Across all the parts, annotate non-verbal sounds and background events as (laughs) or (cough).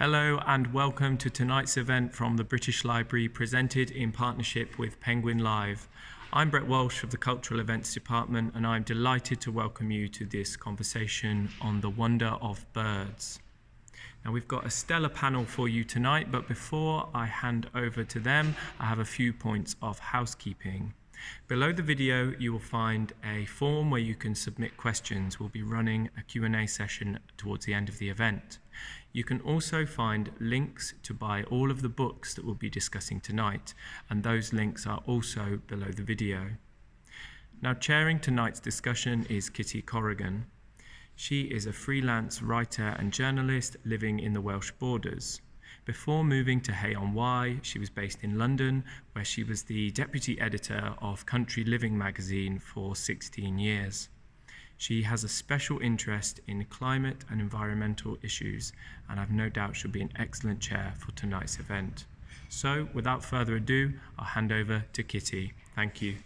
Hello and welcome to tonight's event from the British Library presented in partnership with Penguin Live. I'm Brett Walsh of the Cultural Events Department and I'm delighted to welcome you to this conversation on the wonder of birds. Now we've got a stellar panel for you tonight, but before I hand over to them, I have a few points of housekeeping. Below the video, you will find a form where you can submit questions. We'll be running a Q&A session towards the end of the event. You can also find links to buy all of the books that we'll be discussing tonight, and those links are also below the video. Now, chairing tonight's discussion is Kitty Corrigan. She is a freelance writer and journalist living in the Welsh borders. Before moving to Hay on Wye, she was based in London, where she was the deputy editor of Country Living magazine for 16 years. She has a special interest in climate and environmental issues, and I've no doubt she'll be an excellent chair for tonight's event. So, without further ado, I'll hand over to Kitty. Thank you.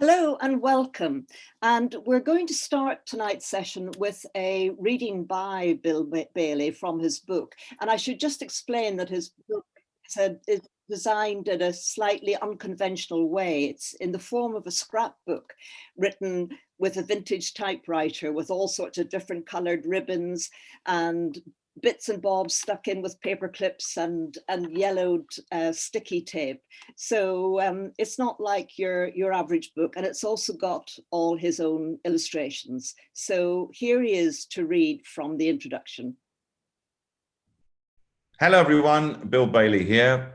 Hello and welcome. And we're going to start tonight's session with a reading by Bill Bailey from his book. And I should just explain that his book is designed in a slightly unconventional way. It's in the form of a scrapbook written with a vintage typewriter with all sorts of different colored ribbons and bits and bobs stuck in with paper clips and and yellowed uh, sticky tape. So um, it's not like your your average book and it's also got all his own illustrations. So here he is to read from the introduction. Hello everyone. Bill bailey here.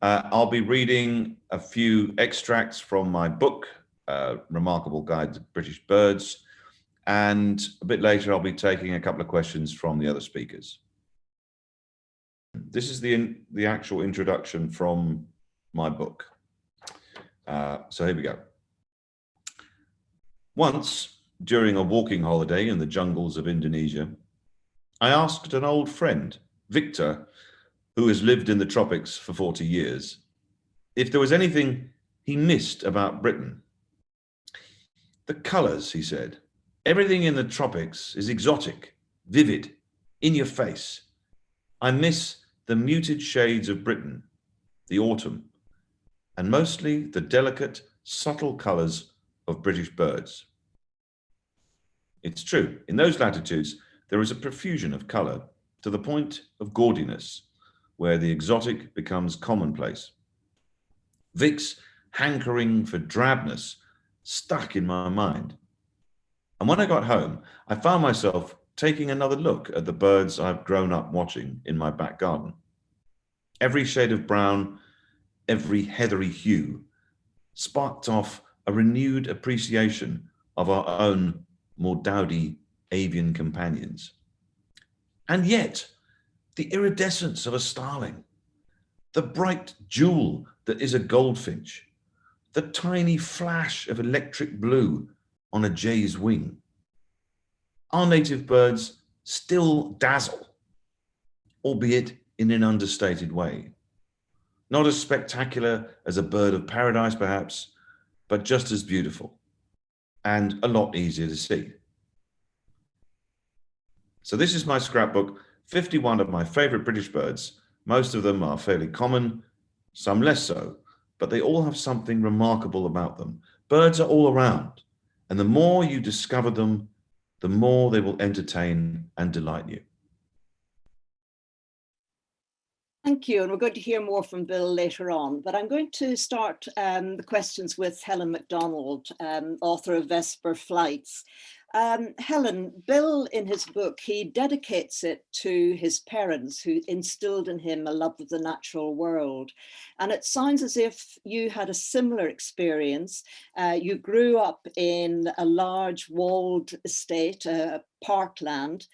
Uh, i'll be reading a few extracts from my book uh, remarkable guide to British birds. And a bit later, I'll be taking a couple of questions from the other speakers. This is the, the actual introduction from my book. Uh, so here we go. Once, during a walking holiday in the jungles of Indonesia, I asked an old friend, Victor, who has lived in the tropics for 40 years, if there was anything he missed about Britain. The colors, he said. Everything in the tropics is exotic, vivid, in your face. I miss the muted shades of Britain, the autumn, and mostly the delicate, subtle colors of British birds. It's true, in those latitudes, there is a profusion of color to the point of gaudiness, where the exotic becomes commonplace. Vic's hankering for drabness stuck in my mind. And when I got home, I found myself taking another look at the birds I've grown up watching in my back garden. Every shade of brown, every heathery hue sparked off a renewed appreciation of our own more dowdy avian companions. And yet, the iridescence of a starling, the bright jewel that is a goldfinch, the tiny flash of electric blue on a jay's wing. Our native birds still dazzle, albeit in an understated way. Not as spectacular as a bird of paradise, perhaps, but just as beautiful and a lot easier to see. So this is my scrapbook, 51 of my favorite British birds. Most of them are fairly common, some less so, but they all have something remarkable about them. Birds are all around, and the more you discover them, the more they will entertain and delight you. Thank you, and we're going to hear more from Bill later on, but I'm going to start um, the questions with Helen Macdonald, um, author of Vesper Flights. Um, Helen, Bill in his book, he dedicates it to his parents who instilled in him a love of the natural world. And it sounds as if you had a similar experience. Uh, you grew up in a large walled estate, uh, parkland,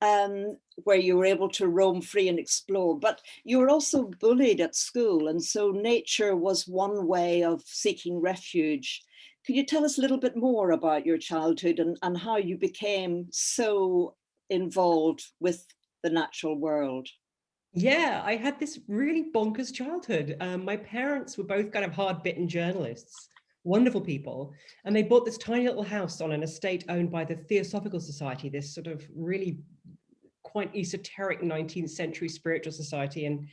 um, where you were able to roam free and explore, but you were also bullied at school. And so nature was one way of seeking refuge. Could you tell us a little bit more about your childhood and, and how you became so involved with the natural world? Yeah, I had this really bonkers childhood. Um, my parents were both kind of hard-bitten journalists, wonderful people, and they bought this tiny little house on an estate owned by the Theosophical Society, this sort of really quite esoteric 19th century spiritual society. And,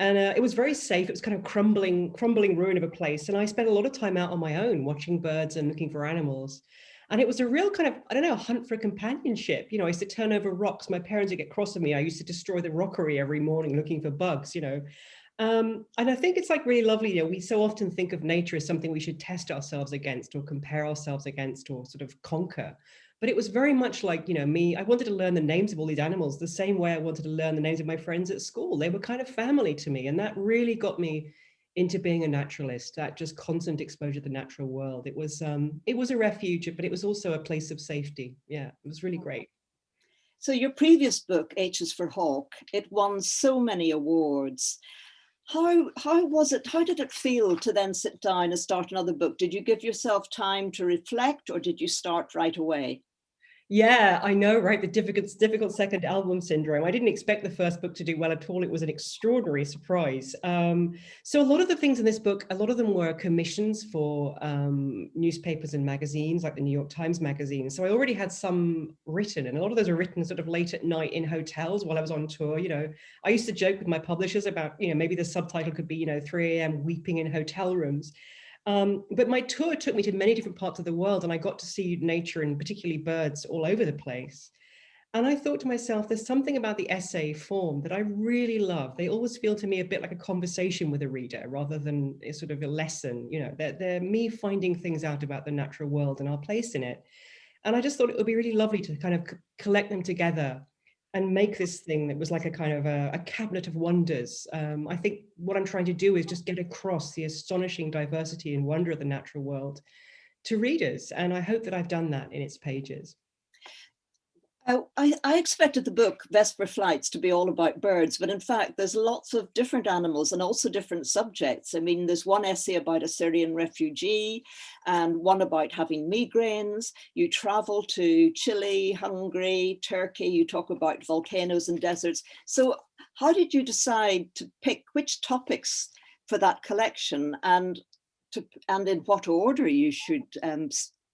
and uh, it was very safe. It was kind of crumbling, crumbling ruin of a place. And I spent a lot of time out on my own watching birds and looking for animals. And it was a real kind of, I don't know, hunt for companionship. You know, I used to turn over rocks. My parents would get cross with me. I used to destroy the rockery every morning looking for bugs, you know. Um, and I think it's like really lovely, you know, we so often think of nature as something we should test ourselves against or compare ourselves against or sort of conquer. But it was very much like, you know, me, I wanted to learn the names of all these animals the same way I wanted to learn the names of my friends at school. They were kind of family to me. And that really got me into being a naturalist, that just constant exposure to the natural world. It was um, it was a refuge, but it was also a place of safety. Yeah, it was really great. So your previous book, H is for Hawk, it won so many awards. How, how was it, how did it feel to then sit down and start another book? Did you give yourself time to reflect or did you start right away? Yeah, I know, right? The difficult, difficult second album syndrome. I didn't expect the first book to do well at all. It was an extraordinary surprise. Um, so a lot of the things in this book, a lot of them were commissions for um, newspapers and magazines, like the New York Times Magazine. So I already had some written, and a lot of those are written sort of late at night in hotels while I was on tour. You know, I used to joke with my publishers about, you know, maybe the subtitle could be, you know, 3 a.m. weeping in hotel rooms. Um, but my tour took me to many different parts of the world and I got to see nature and particularly birds all over the place. And I thought to myself, there's something about the essay form that I really love. They always feel to me a bit like a conversation with a reader rather than a sort of a lesson. You know, they're, they're me finding things out about the natural world and our place in it. And I just thought it would be really lovely to kind of collect them together and make this thing that was like a kind of a, a cabinet of wonders. Um, I think what I'm trying to do is just get across the astonishing diversity and wonder of the natural world to readers. And I hope that I've done that in its pages. I, I, expected the book Vesper Flights to be all about birds, but in fact, there's lots of different animals and also different subjects. I mean, there's one essay about a Syrian refugee and one about having migraines. You travel to Chile, Hungary, Turkey, you talk about volcanoes and deserts. So how did you decide to pick which topics for that collection and to, and in what order you should um,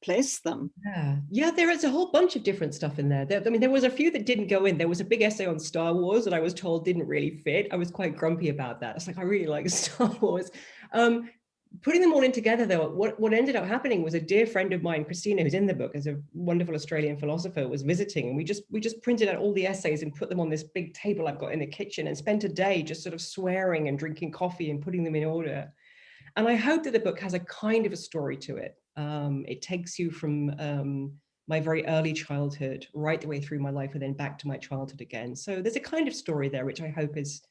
place them. Yeah, yeah, there is a whole bunch of different stuff in there. there. I mean, there was a few that didn't go in. There was a big essay on Star Wars that I was told didn't really fit. I was quite grumpy about that. It's like, I really like (laughs) Star Wars. Um, putting them all in together though, what, what ended up happening was a dear friend of mine, Christina, who's in the book as a wonderful Australian philosopher, was visiting and we just we just printed out all the essays and put them on this big table I've got in the kitchen and spent a day just sort of swearing and drinking coffee and putting them in order. And I hope that the book has a kind of a story to it. Um, it takes you from um, my very early childhood right the way through my life and then back to my childhood again. So there's a kind of story there, which I hope is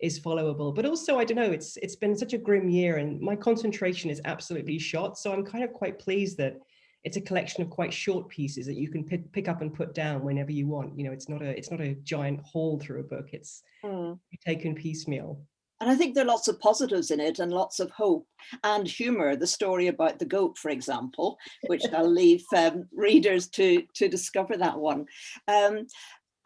is followable. But also, I don't know, it's it's been such a grim year and my concentration is absolutely shot. So I'm kind of quite pleased that it's a collection of quite short pieces that you can pick, pick up and put down whenever you want. You know, it's not a it's not a giant haul through a book. It's mm. taken piecemeal. And I think there are lots of positives in it and lots of hope and humor. The story about the goat, for example, which I'll (laughs) leave um, readers to, to discover that one. Um,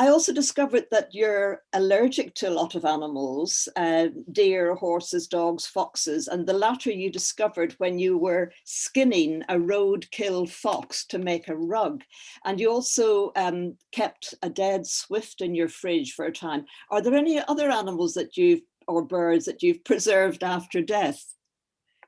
I also discovered that you're allergic to a lot of animals, uh, deer, horses, dogs, foxes, and the latter you discovered when you were skinning a roadkill fox to make a rug. And you also um, kept a dead swift in your fridge for a time. Are there any other animals that you've or birds that you've preserved after death?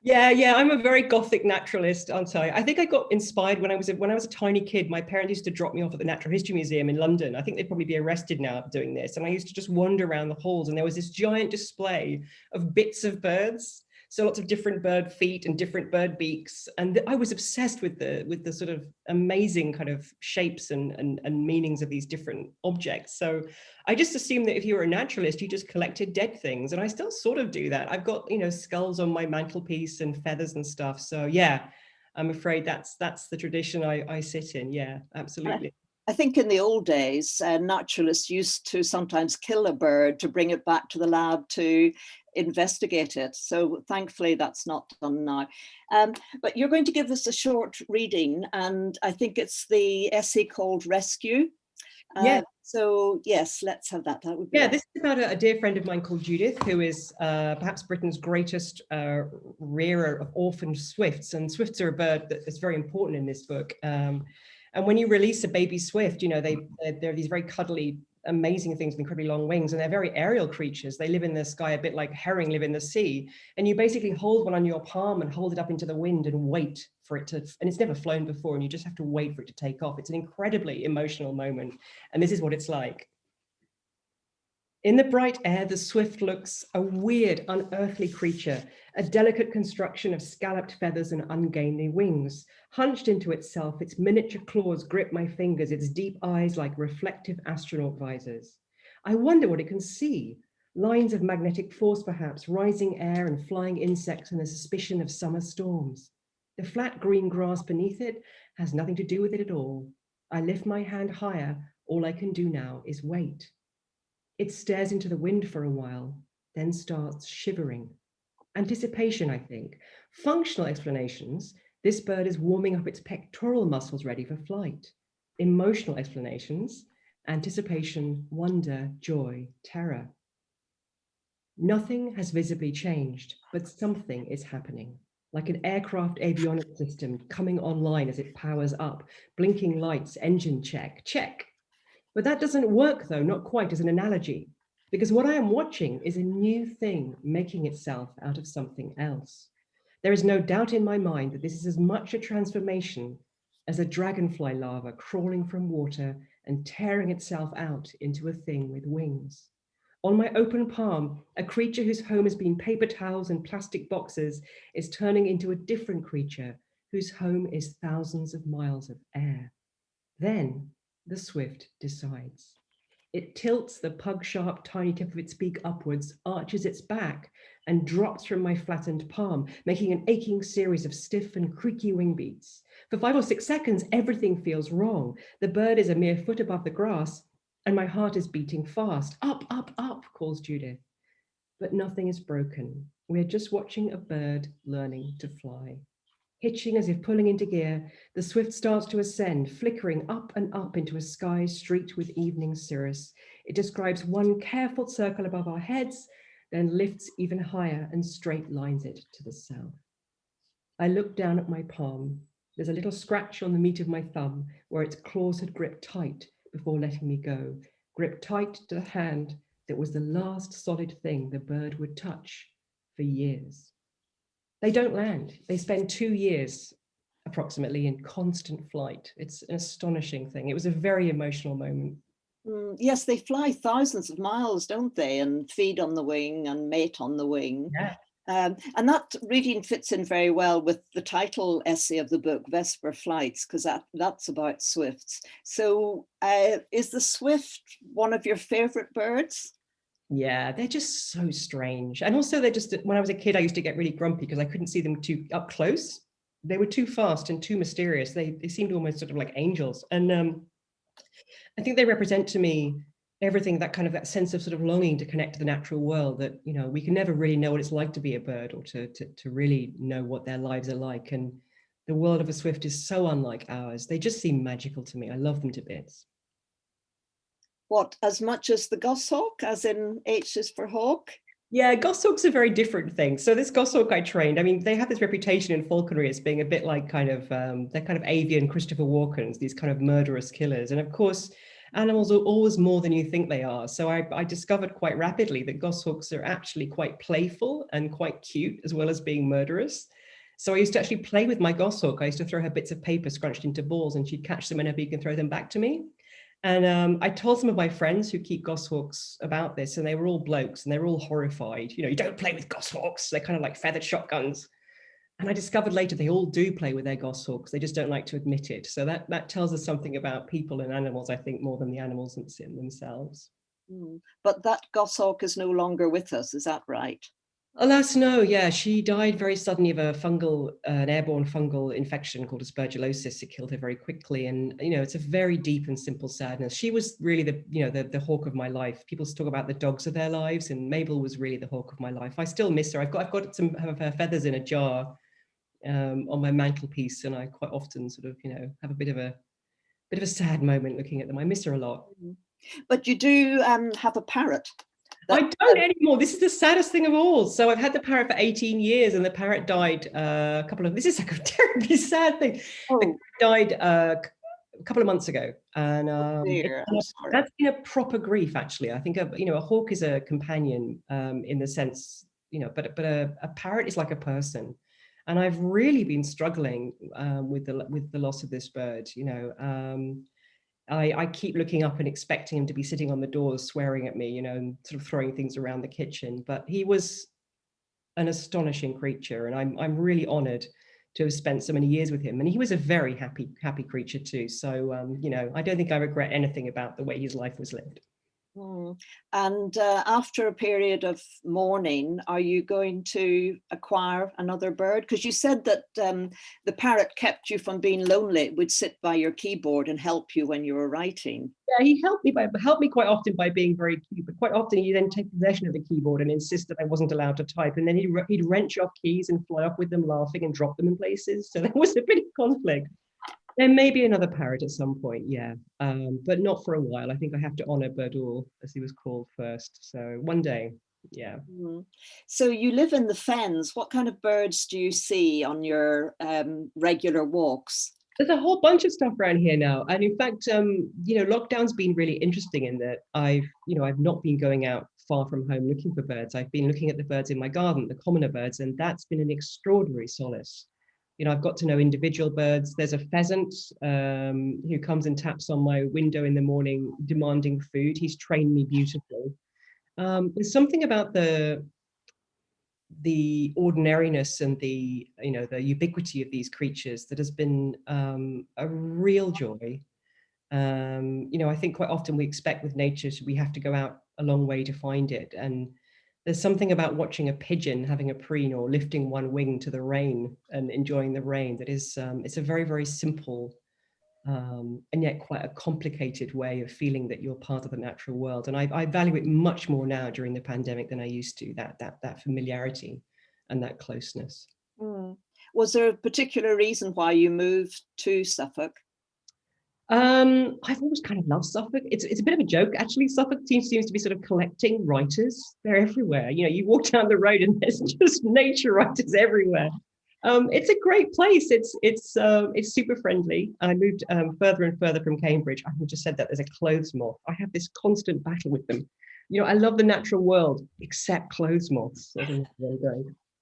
Yeah, yeah, I'm a very gothic naturalist, aren't I? I think I got inspired when I was a, when I was a tiny kid. My parents used to drop me off at the Natural History Museum in London. I think they'd probably be arrested now doing this. And I used to just wander around the halls, and there was this giant display of bits of birds so lots of different bird feet and different bird beaks. And I was obsessed with the with the sort of amazing kind of shapes and, and, and meanings of these different objects. So I just assumed that if you were a naturalist, you just collected dead things. And I still sort of do that. I've got, you know, skulls on my mantelpiece and feathers and stuff. So yeah, I'm afraid that's that's the tradition I, I sit in. Yeah, absolutely. I think in the old days, uh, naturalists used to sometimes kill a bird to bring it back to the lab to investigate it. So thankfully that's not done now. Um, but you're going to give us a short reading and I think it's the essay called Rescue. Uh, yeah. So yes, let's have that. That would be yeah. This is about a, a, dear friend of mine called Judith, who is uh, perhaps Britain's greatest uh, rearer of orphaned swifts, and swifts are a bird that is very important in this book. Um, and when you release a baby swift, you know they they're, they're these very cuddly amazing things with incredibly long wings and they're very aerial creatures. They live in the sky a bit like herring live in the sea. And you basically hold one on your palm and hold it up into the wind and wait for it to, and it's never flown before and you just have to wait for it to take off. It's an incredibly emotional moment. And this is what it's like. In the bright air, the swift looks a weird, unearthly creature, a delicate construction of scalloped feathers and ungainly wings. Hunched into itself, its miniature claws grip my fingers, its deep eyes like reflective astronaut visors. I wonder what it can see. Lines of magnetic force, perhaps, rising air and flying insects and the suspicion of summer storms. The flat green grass beneath it has nothing to do with it at all. I lift my hand higher. All I can do now is wait. It stares into the wind for a while, then starts shivering. Anticipation, I think. Functional explanations, this bird is warming up its pectoral muscles ready for flight. Emotional explanations, anticipation, wonder, joy, terror. Nothing has visibly changed, but something is happening, like an aircraft avionics system coming online as it powers up, blinking lights, engine check, check, but that doesn't work though, not quite as an analogy, because what I am watching is a new thing making itself out of something else. There is no doubt in my mind that this is as much a transformation as a dragonfly larva crawling from water and tearing itself out into a thing with wings. On my open palm, a creature whose home has been paper towels and plastic boxes is turning into a different creature whose home is thousands of miles of air. Then the swift decides. It tilts the pug-sharp tiny tip of its beak upwards, arches its back, and drops from my flattened palm, making an aching series of stiff and creaky wing beats. For five or six seconds, everything feels wrong. The bird is a mere foot above the grass, and my heart is beating fast. Up, up, up, calls Judith. But nothing is broken. We're just watching a bird learning to fly. Hitching as if pulling into gear, the Swift starts to ascend, flickering up and up into a sky streaked with evening cirrus. It describes one careful circle above our heads, then lifts even higher and straight lines it to the south. I look down at my palm. There's a little scratch on the meat of my thumb where its claws had gripped tight before letting me go, gripped tight to the hand that was the last solid thing the bird would touch for years. They don't land. They spend two years approximately in constant flight. It's an astonishing thing. It was a very emotional moment. Mm, yes, they fly thousands of miles, don't they? And feed on the wing and mate on the wing. Yeah. Um, and that reading fits in very well with the title essay of the book, Vesper Flights, because that, that's about swifts. So uh, is the swift one of your favorite birds? Yeah, they're just so strange. And also they're just, when I was a kid, I used to get really grumpy because I couldn't see them too up close. They were too fast and too mysterious. They, they seemed almost sort of like angels. And um, I think they represent to me everything that kind of that sense of sort of longing to connect to the natural world that, you know, we can never really know what it's like to be a bird or to, to, to really know what their lives are like. And the world of a swift is so unlike ours. They just seem magical to me. I love them to bits what, as much as the goshawk, as in H is for hawk? Yeah, goshawk's are very different things. So this goshawk I trained, I mean, they have this reputation in falconry as being a bit like kind of, um, they're kind of avian Christopher Walkens, these kind of murderous killers. And of course, animals are always more than you think they are. So I, I discovered quite rapidly that goshawks are actually quite playful and quite cute, as well as being murderous. So I used to actually play with my goshawk. I used to throw her bits of paper scrunched into balls and she'd catch them her beak and throw them back to me. And um, I told some of my friends who keep goshawks about this, and they were all blokes and they were all horrified. You know, you don't play with goshawks. They're kind of like feathered shotguns. And I discovered later they all do play with their goshawks. They just don't like to admit it. So that, that tells us something about people and animals, I think, more than the animals themselves. Mm. But that goshawk is no longer with us, is that right? Alas, no, yeah, she died very suddenly of a fungal, uh, an airborne fungal infection called aspergillosis. It killed her very quickly. And, you know, it's a very deep and simple sadness. She was really the, you know, the, the hawk of my life. People talk about the dogs of their lives and Mabel was really the hawk of my life. I still miss her. I've got, I've got some of her feathers in a jar um, on my mantelpiece. And I quite often sort of, you know, have a bit of a, bit of a sad moment looking at them. I miss her a lot. Mm-hmm. But you do um, have a parrot. I don't anymore. This is the saddest thing of all. So I've had the parrot for 18 years and the parrot died uh, a couple of, this is like a (laughs) terribly sad thing. Oh. died uh, a couple of months ago, and um, Dear, it's- sorry. that's been a proper grief. Actually, I think a, you know a hawk is a companion um, in the sense you know, but but a, a parrot is like a person, and I've really been struggling um, with the with the loss of this bird. You know, um, I, I keep looking up and expecting him to be sitting on the doors, swearing at me, you know, and sort of throwing things around the kitchen. But he was an astonishing creature, and I'm I'm really honoured to have spent so many years with him. And he was a very happy happy creature too. So um, you know, I don't think I regret anything about the way his life was lived. Mm. And uh, after a period of mourning, are you going to acquire another bird? Because you said that um, the parrot kept you from being lonely. It would sit by your keyboard and help you when you were writing. Yeah, he helped me by helped me quite often by being very cute, but quite often he then take possession of the keyboard and insist that I wasn't allowed to type, and then he'd, he'd wrench off keys and fly off with them, laughing and drop them in places. So (laughs) there was a bit of conflict. There may be another parrot at some point, yeah, um, but not for a while. I think I have to honour Birdul, as he was called first. So one day, yeah. Mm. So you live in the fens. What kind of birds do you see on your um, regular walks? There's a whole bunch of stuff around here now, and in fact, um, you know, lockdown's been really interesting in that I've, you know, I've not been going out far from home looking for birds. I've been looking at the birds in my garden, the commoner birds, and that's been an extraordinary solace. You know, I've got to know individual birds. There's a pheasant um, who comes and taps on my window in the morning demanding food. He's trained me beautifully. Um, there's something about the the ordinariness and the you know the ubiquity of these creatures that has been um, a real joy. Um, you know, I think quite often we expect with nature we have to go out a long way to find it, and there's something about watching a pigeon having a preen or lifting one wing to the rain and enjoying the rain that is um, it's a very very simple um, and yet quite a complicated way of feeling that you're part of the natural world. And I, I, value it much more now during the pandemic than I used to, that, that, that familiarity and that closeness. Mm. Was there a particular reason why you moved to Suffolk? Um, I've always kind of loved Suffolk. It's, it's a bit of a joke, actually. Suffolk seems, seems to be sort of collecting writers. They're everywhere. You know, you walk (laughs) down the road and there's just nature writers everywhere. Um, it's a great place. It's it's um, it's super friendly. I moved um, further and further from Cambridge. I just said that there's a clothes moth. I have this constant battle with them. You know, I love the natural world except clothes moths.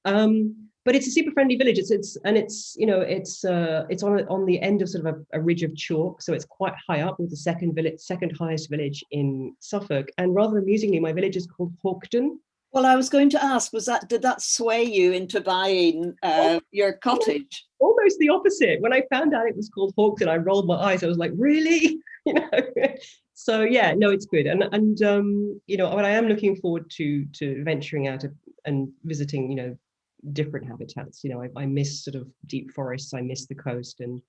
Um, but it's a super friendly village. It's it's and it's you know it's uh, it's on on the end of sort of a, a ridge of chalk, so it's quite high up with the second village, second highest village in Suffolk. And rather amusingly, my village is called Hawkedon. Well, I was going to ask, was that did that sway you into buying uh, your cottage? Almost the opposite. When I found out it was called Hawkedon, I rolled my eyes. I was like, really? (laughs) You know. (laughs) so yeah, no, it's good. And and um, you know, but I am looking forward to to venturing out and visiting, you know, different habitats. You know, I, I miss sort of deep forests. I miss the coast, and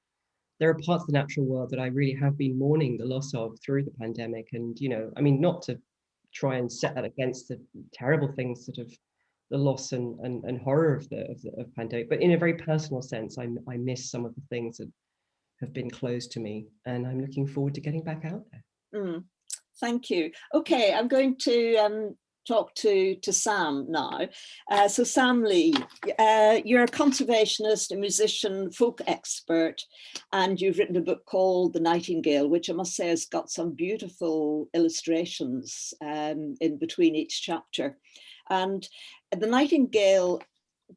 there are parts of the natural world that I really have been mourning the loss of through the pandemic. And you know, I mean, not to try and set that against the terrible things sort of the loss and, and, and horror of the, of the of pandemic, but in a very personal sense, I, I miss some of the things that have been closed to me and I'm looking forward to getting back out there. Mm, thank you. Okay, I'm going to um, talk to, to Sam now. Uh, so Sam Lee, uh, you're a conservationist, a musician, folk expert, and you've written a book called The Nightingale, which I must say has got some beautiful illustrations um, in between each chapter. And The Nightingale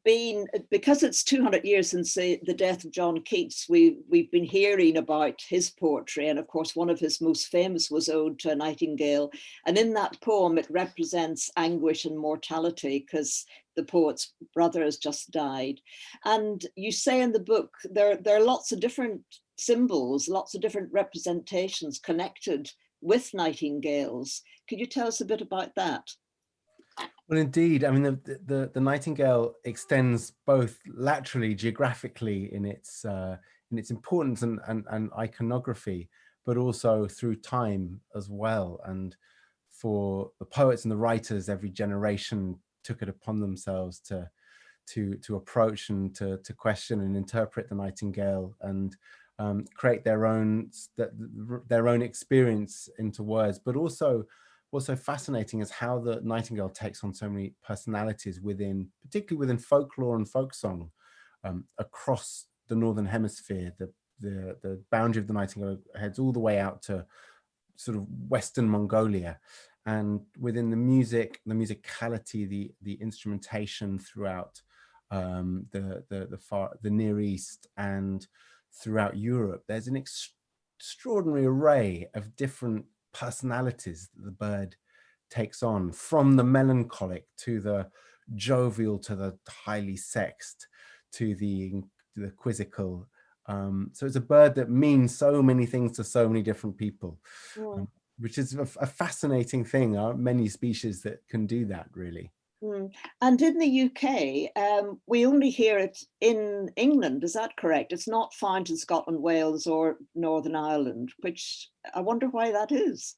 been because it's 200 years since the, the, death of John Keats, we, we've been hearing about his poetry. And of course, one of his most famous was Ode to a Nightingale. And in that poem, it represents anguish and mortality because the poet's brother has just died. And you say in the book, there, there are lots of different symbols, lots of different representations connected with nightingales. Could you tell us a bit about that? Well, indeed. I mean, the, the, the nightingale extends both laterally, geographically in its uh, in its importance and, and, and iconography, but also through time as well. And for the poets and the writers, every generation took it upon themselves to to to approach and to to question and interpret the nightingale and um, create their own their own experience into words, but also what's so fascinating is how the nightingale takes on so many personalities within, particularly within folklore and folk song um, across the Northern hemisphere. The, the, the boundary of the Nightingale heads all the way out to sort of Western Mongolia. And within the music, the musicality, the, the instrumentation throughout um, the, the, the, far, the Near East and throughout Europe, there's an extraordinary array of different personalities that the bird takes on from the melancholic to the jovial to the highly sexed to the, the quizzical. Um, so it's a bird that means so many things to so many different people, yeah. um, which is a, a, fascinating thing. There are many species that can do that really. Mm. And in the UK, um, we only hear it in England, is that correct? It's not found in Scotland, Wales or Northern Ireland, which I wonder why that is.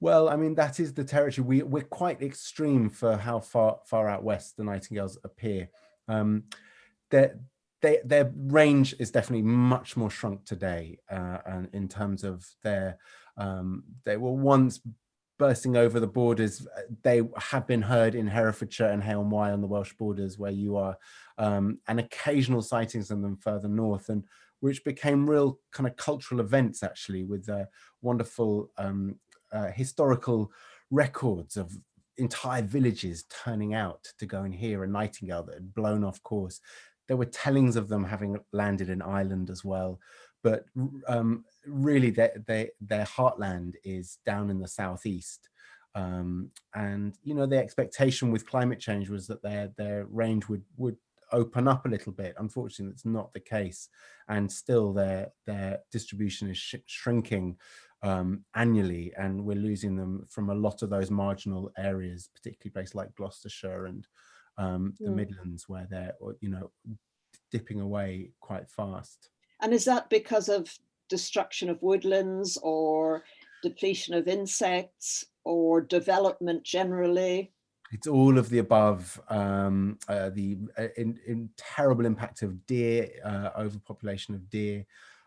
Well, I mean, that is the territory. We, we're quite extreme for how far far out west the nightingales appear. Um, their, they, their range is definitely much more shrunk today uh, and in terms of their, um, they were once bursting over the borders. They have been heard in Herefordshire and Hale Wye on the Welsh borders where you are, um, and occasional sightings of them further north. And which became real kind of cultural events actually with uh, wonderful um, uh, historical records of entire villages turning out to go and hear a nightingale that had blown off course. There were tellings of them having landed in Ireland as well. But um, really their, their, their heartland is down in the southeast. Um, and, you know, the expectation with climate change was that their, their range would, would open up a little bit. Unfortunately, that's not the case. And still their, their distribution is sh shrinking um, annually, and we're losing them from a lot of those marginal areas, particularly places like Gloucestershire and um, the Midlands, where they're you know dipping away quite fast. And is that because of destruction of woodlands or depletion of insects or development generally? It's all of the above. Um, uh, the uh, in, in terrible impact of deer, uh, overpopulation of deer,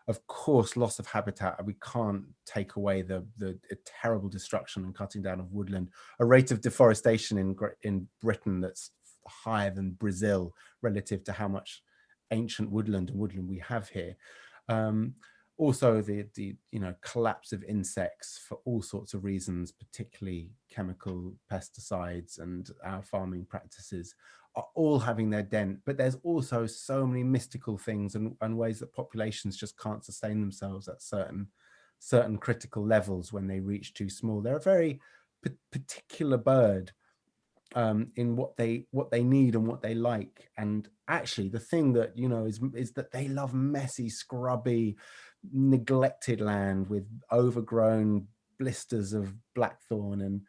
of course, loss of habitat, we can't take away the, the terrible destruction and cutting down of woodland, a rate of deforestation in, in Britain that's higher than Brazil relative to how much ancient woodland and woodland we have here. Um, also the, the you know collapse of insects for all sorts of reasons, particularly chemical pesticides and our farming practices are all having their dent, but there's also so many mystical things and, and ways that populations just can't sustain themselves at certain certain critical levels when they reach too small. They're a very particular bird um, in what they what they need and what they like. And actually, the thing that you know is is that they love messy, scrubby, neglected land with overgrown blisters of blackthorn and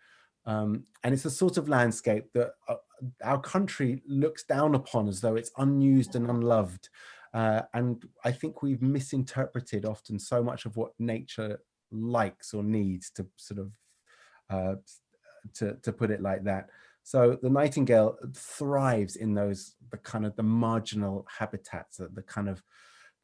um, and it's a sort of landscape that uh, our country looks down upon as though it's unused and unloved. Uh, and I think we've misinterpreted often so much of what nature likes or needs to sort of, uh, to, to put it like that. So the nightingale thrives in those, the kind of the marginal habitats, the, the kind of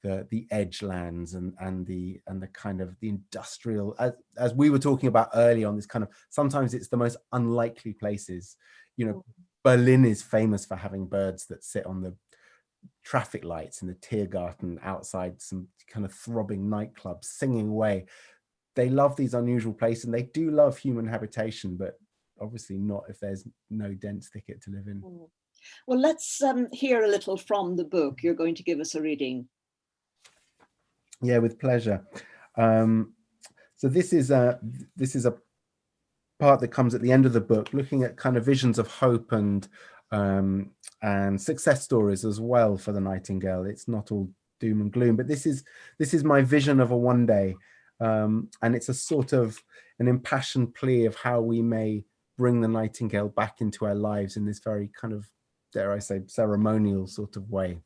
the the edge lands and and the and the kind of the industrial as, as we were talking about early on this kind of sometimes it's the most unlikely places you know mm. berlin is famous for having birds that sit on the traffic lights in the tiergarten outside some kind of throbbing nightclubs singing away they love these unusual places and they do love human habitation but obviously not if there's no dense thicket to live in mm. well let's um, hear a little from the book you're going to give us a reading yeah, with pleasure. Um, so this is a this is a part that comes at the end of the book, looking at kind of visions of hope and um, and success stories as well for the Nightingale. It's not all doom and gloom, but this is this is my vision of a one day, um, and it's a sort of an impassioned plea of how we may bring the Nightingale back into our lives in this very kind of, dare I say, ceremonial sort of way.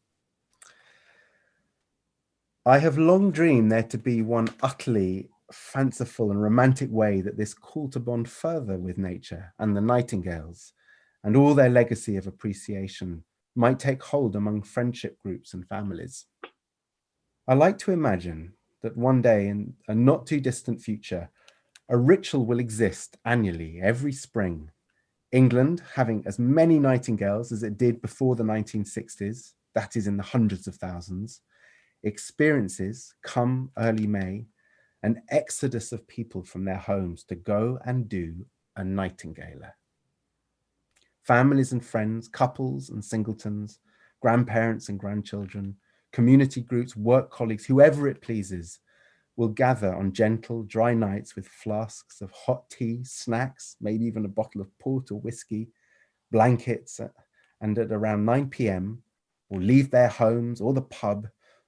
I have long dreamed there to be one utterly fanciful and romantic way that this call to bond further with nature and the nightingales and all their legacy of appreciation might take hold among friendship groups and families. I like to imagine that one day in a not too distant future, a ritual will exist annually every spring. England having as many nightingales as it did before the 1960s, that is in the hundreds of thousands, experiences come early May, an exodus of people from their homes to go and do a nightingale. Families and friends, couples and singletons, grandparents and grandchildren, community groups, work colleagues, whoever it pleases, will gather on gentle, dry nights with flasks of hot tea, snacks, maybe even a bottle of port or whiskey, blankets, uh, and at around 9 p.m. will leave their homes or the pub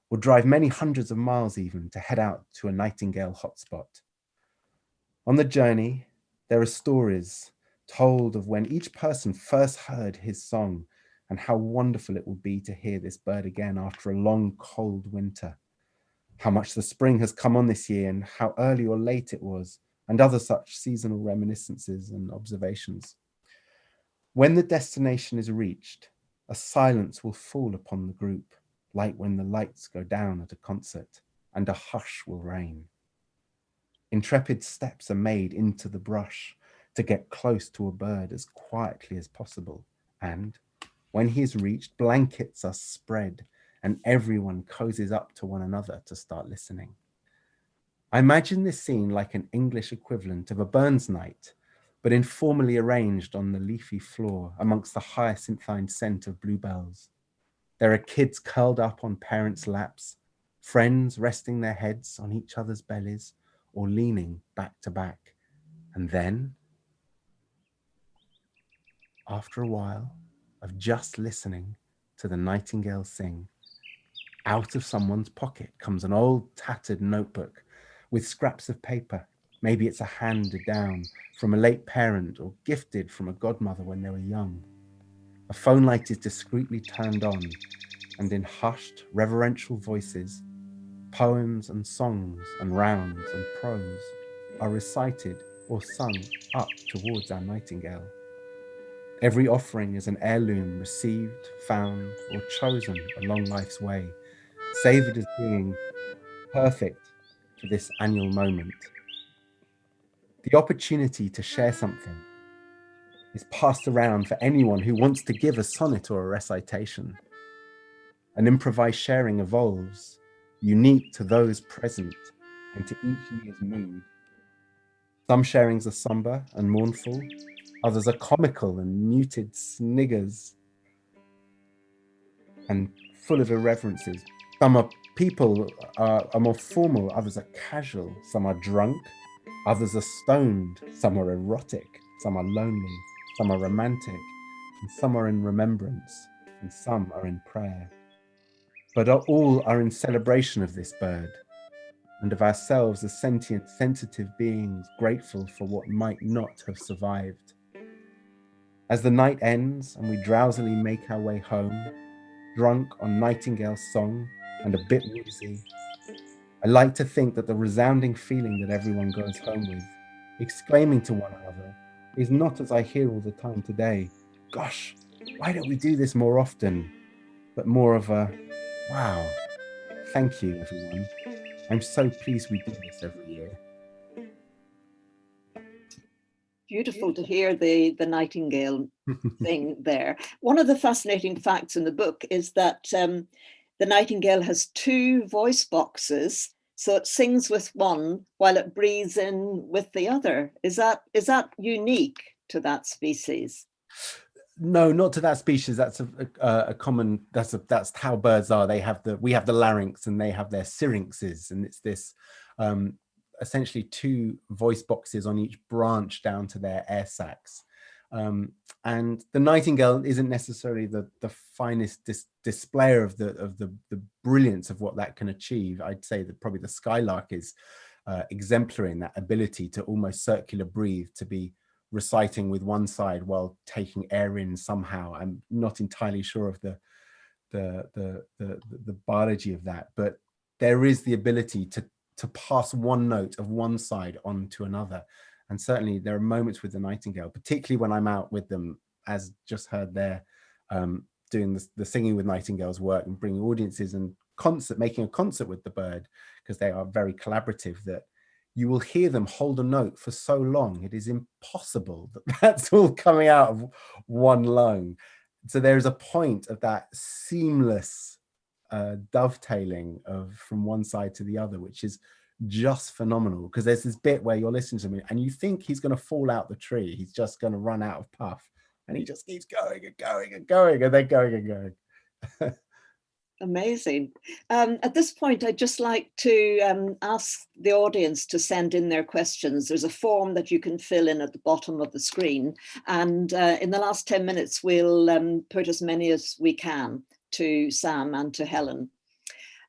or drive many hundreds of miles even to head out to a nightingale hotspot. On the journey, there are stories told of when each person first heard his song and how wonderful it will be to hear this bird again after a long cold winter how much the spring has come on this year and how early or late it was, and other such seasonal reminiscences and observations. When the destination is reached, a silence will fall upon the group, like when the lights go down at a concert, and a hush will reign. Intrepid steps are made into the brush to get close to a bird as quietly as possible, and when he is reached, blankets are spread and everyone cozies up to one another to start listening. I imagine this scene like an English equivalent of a Burns night, but informally arranged on the leafy floor amongst the hyacinthine scent of bluebells. There are kids curled up on parents' laps, friends resting their heads on each other's bellies or leaning back to back. And then, after a while of just listening to the nightingale sing, out of someone's pocket comes an old tattered notebook with scraps of paper. Maybe it's a handed down from a late parent or gifted from a godmother when they were young. A phone light is discreetly turned on and in hushed, reverential voices, poems and songs and rounds and prose are recited or sung up towards our nightingale. Every offering is an heirloom received, found, or chosen along life's way Savoured as being perfect for this annual moment. The opportunity to share something is passed around for anyone who wants to give a sonnet or a recitation. An improvised sharing evolves, unique to those present and to each year's mood. Some sharings are somber and mournful, others are comical and muted sniggers and full of irreverences, some are people are, are more formal, others are casual, some are drunk, others are stoned, some are erotic, some are lonely, some are romantic, and some are in remembrance, and some are in prayer. But all are in celebration of this bird, and of ourselves as sentient, sensitive beings grateful for what might not have survived. As the night ends and we drowsily make our way home, drunk on Nightingale's song, and a bit woozy. I like to think that the resounding feeling that everyone goes home with, exclaiming to one another, is not as I hear all the time today, gosh, why don't we do this more often? But more of a, wow, thank you everyone. I'm so pleased we do this every year. Beautiful to hear the, the nightingale (laughs) thing there. One of the fascinating facts in the book is that um, the nightingale has two voice boxes, so it sings with one while it breathes in with the other. Is that is that unique to that species? No, not to that species. That's a, a, a, common. That's a, that's how birds are. They have the we have the larynx and they have their syrinxes, and it's this um, essentially two voice boxes on each branch down to their air sacs. Um, and the nightingale isn't necessarily the the finest dis displayer of the of the the brilliance of what that can achieve. I'd say that probably the skylark is uh, exemplary in that ability to almost circular breathe, to be reciting with one side while taking air in somehow. I'm not entirely sure of the the the the, the biology of that, but there is the ability to to pass one note of one side on to another and certainly there are moments with the Nightingale, particularly when I'm out with them, as just heard there, um, doing the, the singing with Nightingale's work and bringing audiences and concert, making a concert with the bird, because they are very collaborative, that you will hear them hold a note for so long. It is impossible (laughs) that that's all coming out of one lung. So there is a point of that seamless uh, dovetailing of from one side to the other, which is just phenomenal because there's this bit where you're listening to me and you think he's going to fall out the tree. He's just going to run out of puff and he just keeps going and going and going and then going and going. Amazing. Um, at this point, I'd just like to um, ask the audience to send in their questions. There's a form that you can fill in at the bottom of the screen. And uh, in the last 10 minutes, we'll um, put as many as we can to Sam and to Helen.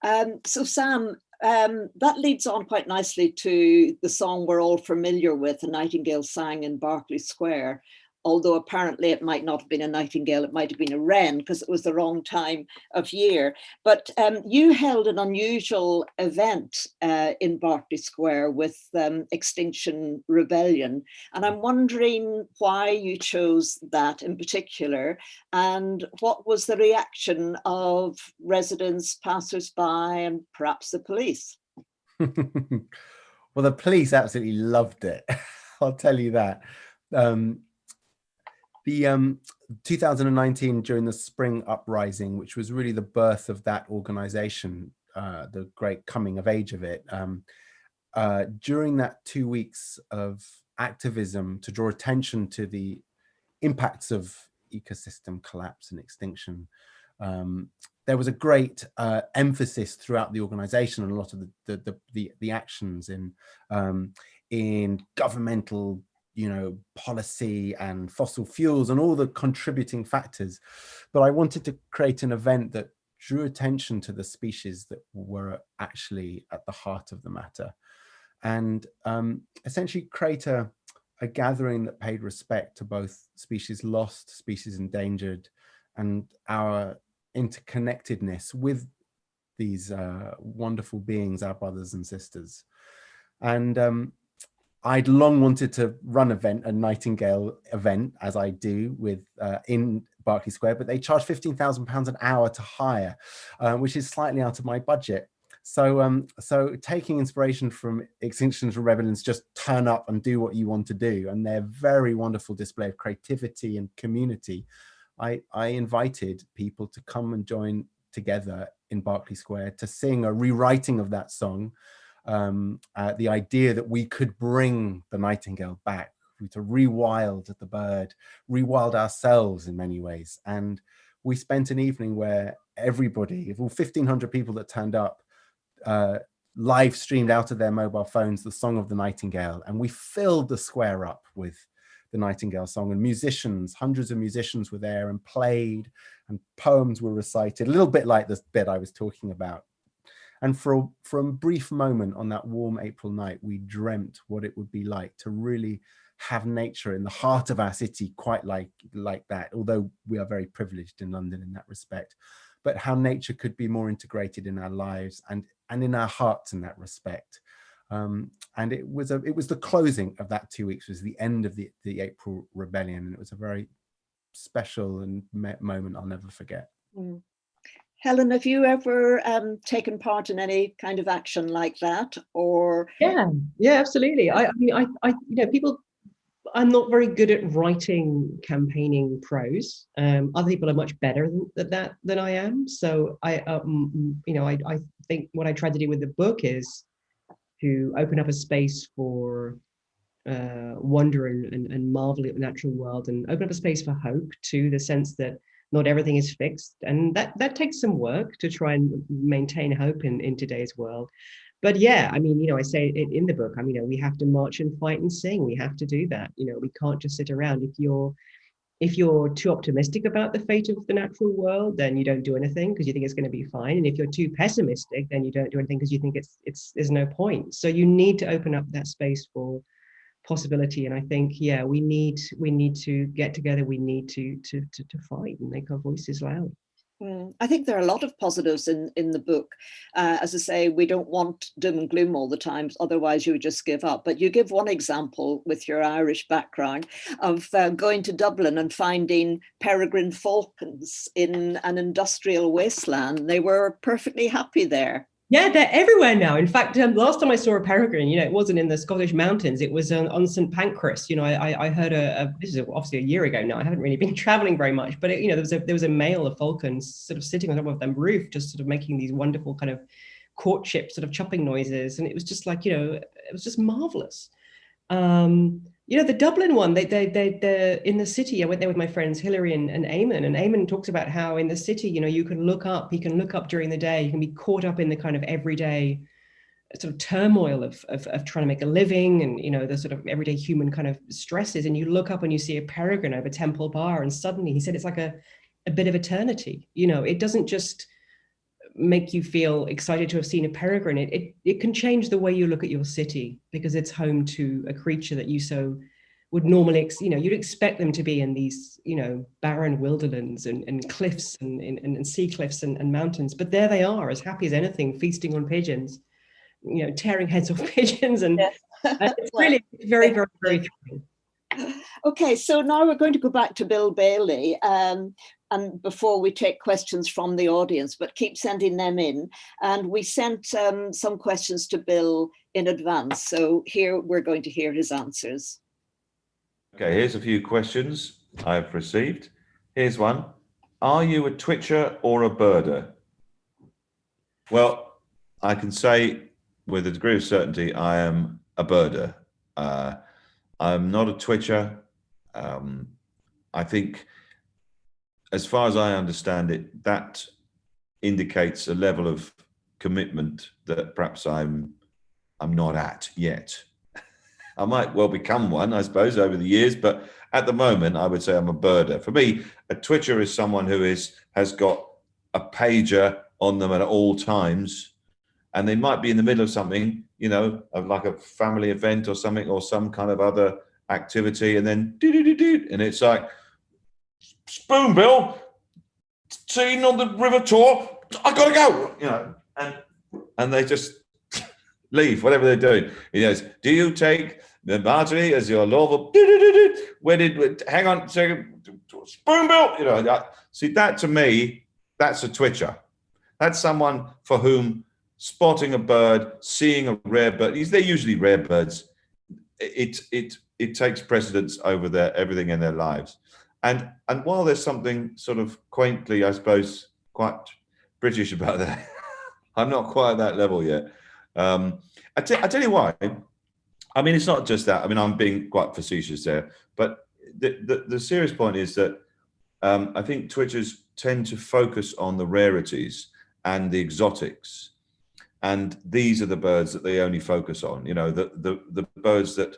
Um, so Sam, um, that leads on quite nicely to the song we're all familiar with, The Nightingale sang in Berkeley Square, although apparently it might not have been a nightingale, it might have been a wren because it was the wrong time of year. But um, you held an unusual event uh, in Berkeley Square with um, Extinction Rebellion. And I'm wondering why you chose that in particular and what was the reaction of residents, passers-by and perhaps the police? (laughs) well, the police absolutely loved it. (laughs) I'll tell you that. Um, the um, 2019 during the spring uprising, which was really the birth of that organization, uh, the great coming of age of it. Um, uh, during that two weeks of activism to draw attention to the impacts of ecosystem collapse and extinction, um, there was a great uh, emphasis throughout the organization and a lot of the the the, the, actions in um, in governmental you know, policy and fossil fuels and all the contributing factors. But I wanted to create an event that drew attention to the species that were actually at the heart of the matter and um, essentially create a, a gathering that paid respect to both species lost, species endangered, and our interconnectedness with these uh, wonderful beings, our brothers and sisters. And um, I'd long wanted to run event, a Nightingale event, as I do with uh, in Berkeley Square, but they charge £15,000 an hour to hire, uh, which is slightly out of my budget. So, um, so taking inspiration from Extinctions and Rebellions, just turn up and do what you want to do. And their very wonderful display of creativity and community. I, I invited people to come and join together in Berkeley Square to sing a rewriting of that song um, uh, the idea that we could bring the nightingale back, to rewild the bird, rewild ourselves in many ways. And we spent an evening where everybody, all 1500 people that turned up, uh, live streamed out of their mobile phones the song of the nightingale. And we filled the square up with the Nightingale song and musicians, hundreds of musicians were there and played and poems were recited, a little bit like this bit I was talking about and for a, for a brief moment on that warm April night, we dreamt what it would be like to really have nature in the heart of our city quite like, like that, although we are very privileged in London in that respect, but how nature could be more integrated in our lives and, and in our hearts in that respect. Um, and it was a, it was the closing of that two weeks, was the end of the, the April Rebellion. And it was a very special and moment I'll never forget. Mm. Helen, have you ever um, taken part in any kind of action like that or? Yeah, yeah, absolutely. I, I mean, I, I, you know, people, I'm not very good at writing campaigning prose. Um, other people are much better than that than I am. So I, um, you know, I, I think what I tried to do with the book is to open up a space for uh, wonder and, and, and marvel at the natural world and open up a space for hope to the sense that not everything is fixed. And that that takes some work to try and maintain hope in in today's world. But yeah i mean you know i say it in the book i mean you know we have to march and fight and sing. We have to do that. You know we can't just sit around. If you're if you're too optimistic about the fate of the natural world then you don't do anything because you think it's going to be fine. And if you're too pessimistic then you don't do anything because you think it's it's there's no point. So you need to open up that space for possibility and i think yeah we need we need to get together we need to to to, to fight and make our voices loud mm, I think there are a lot of positives in, in the book. Uh, as I say, we don't want doom and gloom all the time, otherwise you would just give up. But you give one example with your Irish background of uh, going to Dublin and finding peregrine falcons in an industrial wasteland. They were perfectly happy there. Yeah, they're everywhere now. In fact, um, last time I saw a peregrine, you know, it wasn't in the Scottish mountains. It was on, on St Pancras. You know, I, I heard a, a, this is obviously a year ago now. I haven't really been (laughs) traveling very much, but it, you know, there was a there was a male of falcons sort of sitting on top of the roof, just sort of making these wonderful kind of courtship sort of chopping noises, and it was just like you know, it was just marvelous. Um, you know, the Dublin one, they, they, they, they're in the city. I went there with my friends Hillary and, and Eamon, and Eamon talks about how in the city, you know, you can look up, you can look up during the day, you can be caught up in the kind of everyday sort of turmoil of, of, of trying to make a living and, you know, the sort of everyday human kind of stresses. And you look up and you see a peregrine over Temple Bar, and suddenly he said it's like a, a bit of eternity. You know, it doesn't just make you feel excited to have seen a peregrine, it, it, it can change the way you look at your city because it's home to a creature that you so would normally, you know, you'd expect them to be in these, you know, barren wilderlands and, and cliffs and, and, and sea cliffs and, and mountains. But there they are, as happy as anything, feasting on pigeons, you know, tearing heads off (laughs) pigeons. And, yes. and it's (laughs) really very, very, very thrilling. Okay, so now we're going to go back to Bill Bailey. Um, and before we take questions from the audience, but keep sending them in. And we sent um, some questions to Bill in advance. So here we're going to hear his answers. Okay, here's a few questions I've received. Here's one. Are you a twitcher or a birder? Well, I can say with a degree of certainty, I am a birder. Uh, I'm not a twitcher. Um, I think as far as I understand it, that indicates a level of commitment that perhaps I'm I'm not at yet. (laughs) I might well become one, I suppose, over the years, but at the moment, I would say I'm a birder. For me, a twitcher is someone who is has got a pager on them at all times, and they might be in the middle of something, you know, of like a family event or something, or some kind of other activity, and then do do do do, and it's like Spoonbill, seen on the river tour. I gotta go, you know, and and they just (laughs) leave whatever they're doing. He goes, "Do you take the martini as your lawful?" Where did? Hang on, second. Spoonbill, you know. That, see that to me, that's a twitcher. That's someone for whom spotting a bird, seeing a rare bird. Is they're usually rare birds. It it it takes precedence over their everything in their lives. And and while there's something sort of quaintly, I suppose, quite British about that, (laughs) I'm not quite at that level yet. Um, I, tell you why. I mean, it's not just that. I mean, I'm being quite facetious there, but the, the, the serious point is that um, I think Twitchers tend to focus on the rarities and the exotics. And these are the birds that they only focus on, you know, the, the, the birds that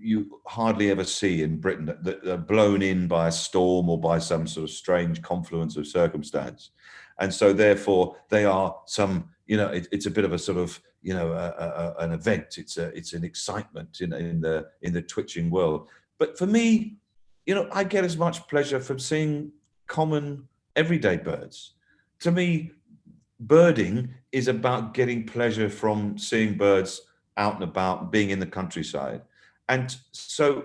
you hardly ever see in Britain that, are blown in by a storm or by some sort of strange confluence of circumstance. And so therefore they are some, you know, it, it's a bit of a sort of, you know, a, a, an event. It's a, it's an excitement in, in the, in the twitching world. But for me, you know, I get as much pleasure from seeing common everyday birds. To me, birding is about getting pleasure from seeing birds out and about, being in the countryside and so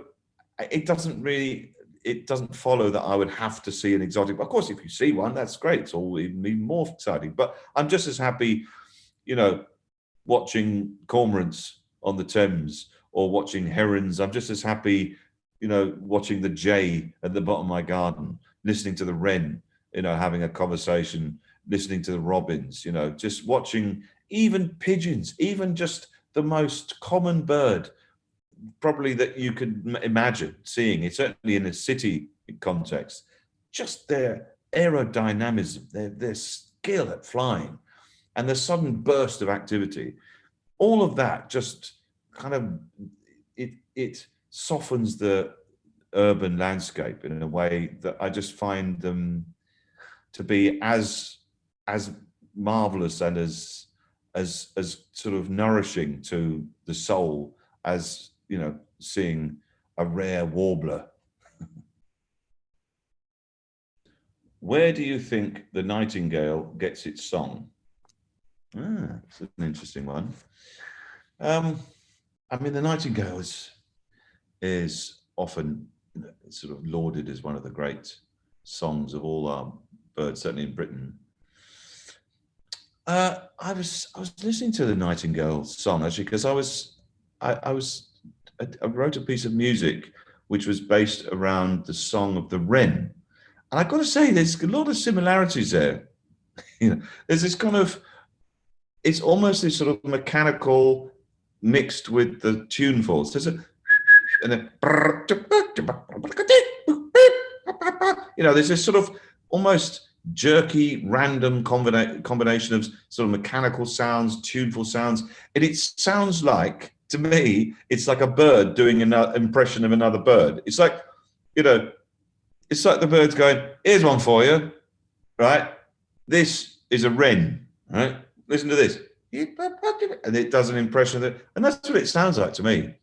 it doesn't really it doesn't follow that I would have to see an exotic. Of course, if you see one, that's great. It's all even more exciting. But I'm just as happy, you know, watching cormorants on the Thames or watching herons. I'm just as happy, you know, watching the jay at the bottom of my garden, listening to the wren, you know, having a conversation, listening to the robins, you know, just watching even pigeons, even just the most common bird probably that you could imagine seeing it, certainly in a city context, just their aerodynamism, their, their skill at flying, and the sudden burst of activity, all of that just kind of, it, it softens the urban landscape in a way that I just find them to be as, as marvelous and as, as, as sort of nourishing to the soul as you know, seeing a rare warbler. (laughs) Where do you think the nightingale gets its song? Ah, it's an interesting one. Um, I mean, the nightingale is, is often sort of lauded as one of the great songs of all our birds, certainly in Britain. Uh, I was I was listening to the Nightingale song actually because I was I, I was I, wrote a piece of music which was based around the song of the wren, and I've got to say there's a lot of similarities there. (laughs) you know, there's this kind of it's almost this sort of mechanical mixed with the tunefulls. There's a and then you know there's this sort of almost jerky, random combina combination of sort of mechanical sounds, tuneful sounds. And it sounds like, to me, it's like a bird doing an uh, impression of another bird. It's like, you know, it's like the bird's going, here's one for you, right? This is a wren, right? Listen to this. And it does an impression of it. And that's what it sounds like to me.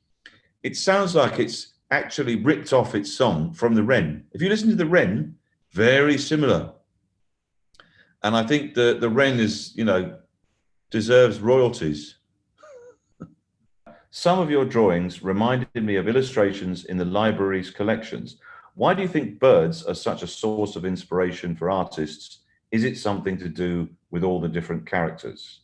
It sounds like it's actually ripped off its song from the wren. If you listen to the wren, very similar and I think the the wren is, you know, deserves royalties. Some of your drawings reminded me of illustrations in the library's collections. Why do you think birds are such a source of inspiration for artists? Is it something to do with all the different characters?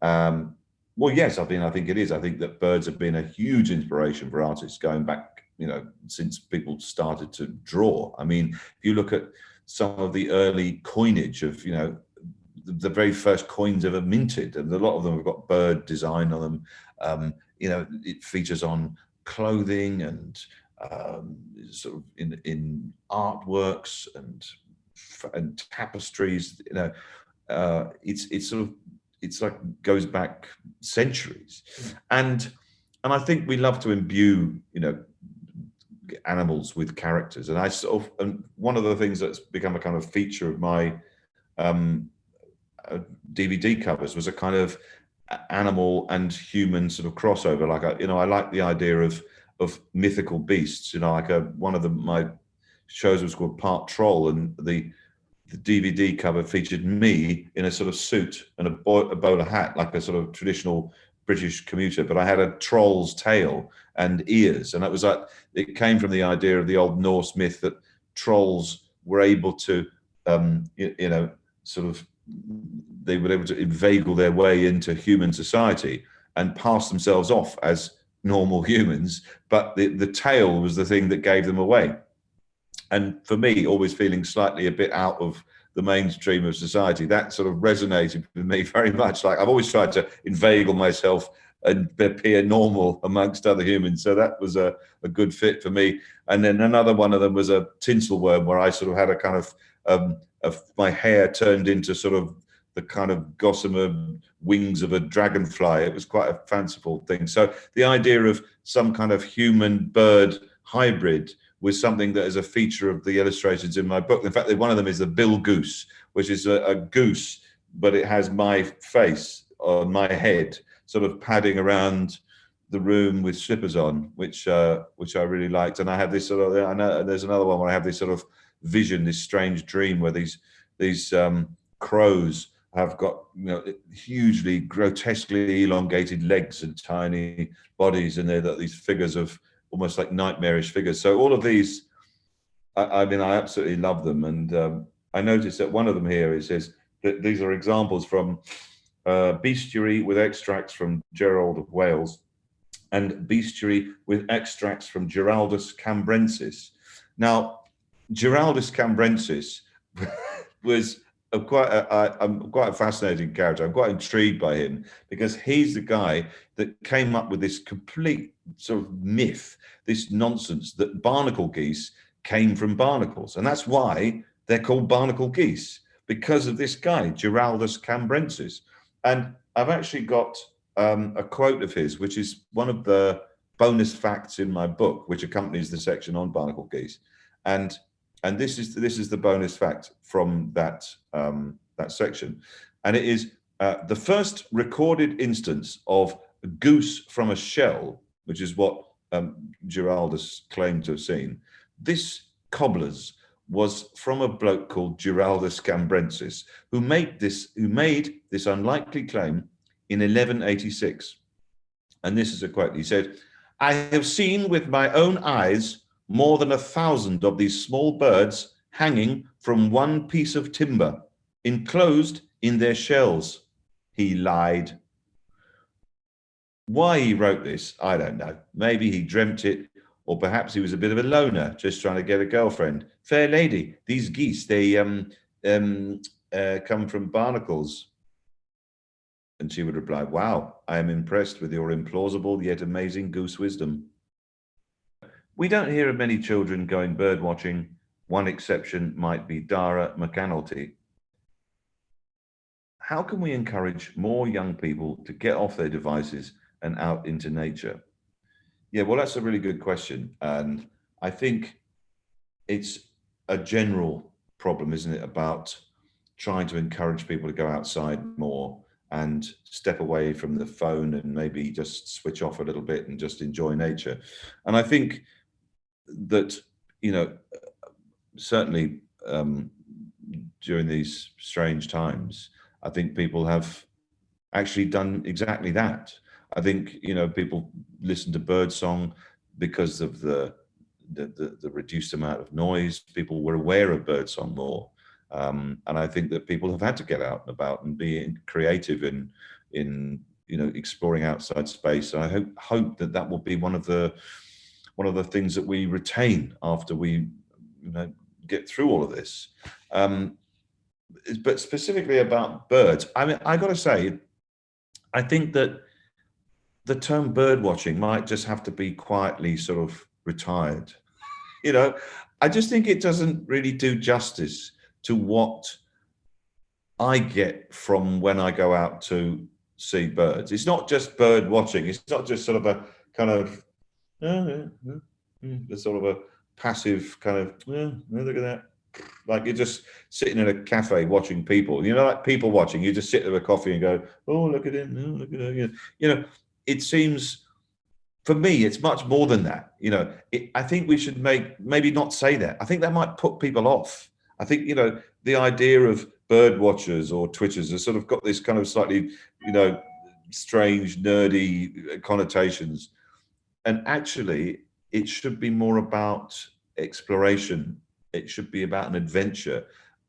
Um, well, yes, I mean, I think it is. I think that birds have been a huge inspiration for artists going back, you know, since people started to draw. I mean, if you look at some of the early coinage of, you know, the, the very first coins ever minted, and a lot of them have got bird design on them. Um, you know, it features on clothing and um, sort of in in artworks and and tapestries. You know, uh, it's it's sort of it's like goes back centuries, and and I think we love to imbue you know animals with characters. And I sort of, and one of the things that's become a kind of feature of my um, uh, DVD covers was a kind of animal and human sort of crossover. Like, I, you know, I like the idea of of mythical beasts. You know, like a, one of the my shows was called Part Troll, and the the DVD cover featured me in a sort of suit and a, bo a bowler hat, like a sort of traditional British commuter, but I had a troll's tail and ears. And that was like, it came from the idea of the old Norse myth that trolls were able to, um, you, you know, sort of, they were able to inveigle their way into human society and pass themselves off as normal humans, but the, the tail was the thing that gave them away. And for me, always feeling slightly a bit out of the mainstream of society. That sort of resonated with me (laughs) very much. Like I've always tried to inveigle myself and appear normal amongst other humans. So that was a, a good fit for me. And then another one of them was a Tinselworm where I sort of had a kind of, um, of my hair turned into sort of the kind of gossamer wings of a dragonfly. It was quite a fanciful thing. So the idea of some kind of human bird hybrid was something that is a feature of the illustrations in my book. In fact, one of them is the Bill Goose, which is a, a goose, but it has my face on my head, sort of padding around the room with slippers on, which uh, which I really liked. And I have this sort of, I know there's another one where I have this sort of vision, this strange dream where these these um, crows have got you know hugely grotesquely elongated legs and tiny bodies, and they're these figures of almost like nightmarish figures. So all of these, I, I mean, I absolutely love them. And um, I noticed that one of them here, it says that these are examples from uh, bestiary with extracts from Gerald of Wales and bestiary with extracts from Giraldus cambrensis. Now, Giraldus cambrensis (laughs) was a quite a, I'm quite a fascinating character. I'm quite intrigued by him because he's the guy that came up with this complete sort of myth, this nonsense that barnacle geese came from barnacles. And that's why they're called barnacle geese because of this guy, Giraldus cambrensis. And I've actually got um, a quote of his, which is one of the bonus facts in my book, which accompanies the section on barnacle geese. And and this is this is the bonus fact from that um, that section, and it is uh, the first recorded instance of a goose from a shell, which is what um, Giraldus claimed to have seen. This cobbler's was from a bloke called Giraldus Cambrensis, who made this who made this unlikely claim in 1186. And this is a quote. He said, "I have seen with my own eyes more than a thousand of these small birds hanging from one piece of timber, enclosed in their shells. he lied. Why he wrote this, I don't know. Maybe he dreamt it, or perhaps he was a bit of a loner, just trying to get a girlfriend. Fair lady, these geese, they um, um, uh, come from barnacles. And she would reply, wow, I am impressed with your implausible yet amazing goose wisdom. We don't hear of many children going bird watching. One exception might be Dara McAnulty. How can we encourage more young people to get off their devices and out into nature? Yeah, well, that's a really good question. And I think it's a general problem, isn't it, about trying to encourage people to go outside more and step away from the phone and maybe just switch off a little bit and just enjoy nature. And I think that, you know, certainly um, during these strange times, I think people have actually done exactly that. I think, you know, people listen to birdsong because of the, the, the, the reduced amount of noise. People were aware of birdsong more. Um, and I think that people have had to get out and about and be creative in, in you know, exploring outside space. And I hope, hope that that will be one of the, one of the things that we retain after we you know, get through all of this. Um, but specifically about birds, I mean, I got to say, I think that the term bird watching might just have to be quietly sort of retired. (laughs) You know, I just think it doesn't really do justice to what I get from when I go out to see birds. It's not just bird watching. It's not just sort of a kind of, oh, yeah, yeah, mm. sort of a passive kind of, yeah, look at that. Like you're just sitting in a cafe watching people, you know, like people watching, you just sit there with a coffee and go, oh, look at him, oh, look at her. You know, it seems, for me, it's much more than that. You know, it, I think we should make, maybe not say that. I think that might put people off. I think, you know, the idea of bird watchers or twitchers has sort of got this kind of slightly, you know, strange, nerdy connotations. And actually, it should be more about exploration it should be about an adventure